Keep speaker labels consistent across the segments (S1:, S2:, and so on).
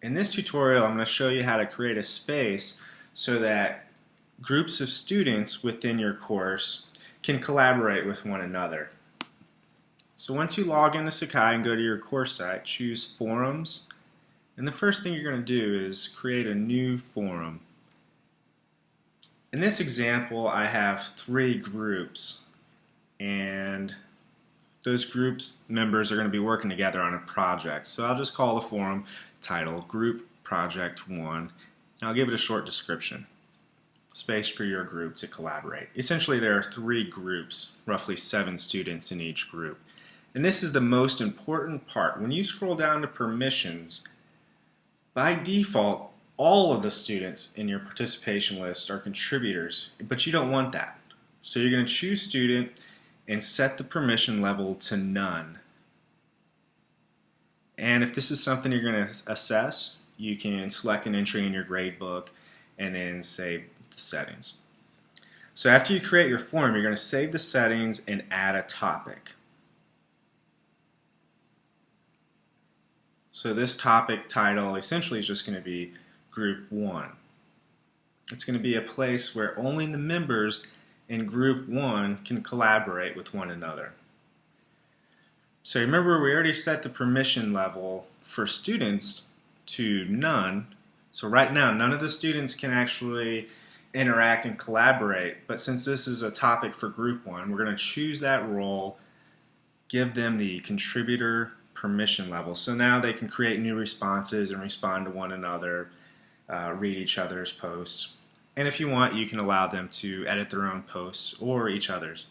S1: In this tutorial, I'm going to show you how to create a space so that groups of students within your course can collaborate with one another. So once you log into Sakai and go to your course site, choose Forums, and the first thing you're going to do is create a new forum. In this example, I have three groups, and those groups members are going to be working together on a project. So I'll just call the forum title Group Project 1, and I'll give it a short description. Space for your group to collaborate. Essentially there are three groups, roughly seven students in each group. And this is the most important part. When you scroll down to permissions, by default, all of the students in your participation list are contributors, but you don't want that. So you're going to choose student and set the permission level to none. And if this is something you're going to assess, you can select an entry in your gradebook and then save the settings. So after you create your form, you're going to save the settings and add a topic. So this topic title essentially is just going to be Group 1. It's going to be a place where only the members in Group 1 can collaborate with one another. So remember we already set the permission level for students to none. So right now none of the students can actually interact and collaborate but since this is a topic for group one we're going to choose that role give them the contributor permission level so now they can create new responses and respond to one another uh, read each other's posts and if you want you can allow them to edit their own posts or each other's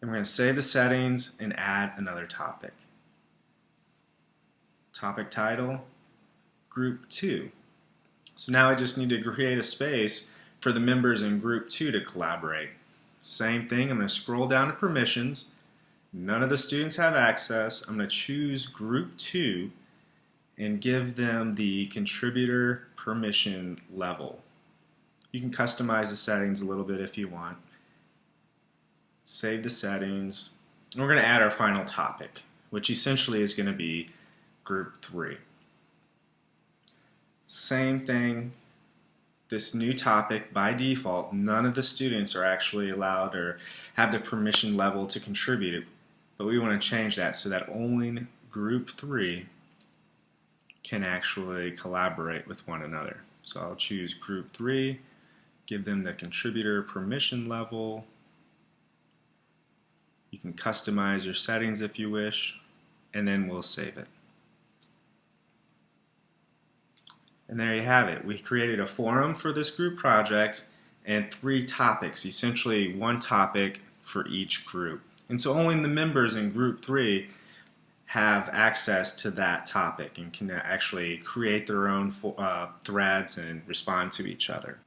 S1: and we're going to save the settings and add another topic. Topic title, group 2. So now I just need to create a space for the members in group 2 to collaborate. Same thing, I'm going to scroll down to permissions. None of the students have access. I'm going to choose group 2 and give them the contributor permission level. You can customize the settings a little bit if you want save the settings. And We're going to add our final topic, which essentially is going to be group 3. Same thing, this new topic, by default, none of the students are actually allowed or have the permission level to contribute. But we want to change that so that only group 3 can actually collaborate with one another. So I'll choose group 3, give them the contributor permission level, you can customize your settings if you wish, and then we'll save it. And there you have it. We created a forum for this group project and three topics, essentially one topic for each group. And so only the members in group three have access to that topic and can actually create their own uh, threads and respond to each other.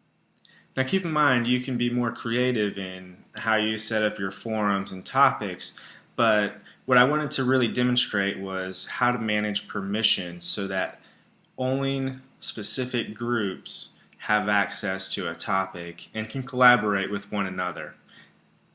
S1: Now keep in mind you can be more creative in how you set up your forums and topics but what I wanted to really demonstrate was how to manage permissions so that only specific groups have access to a topic and can collaborate with one another.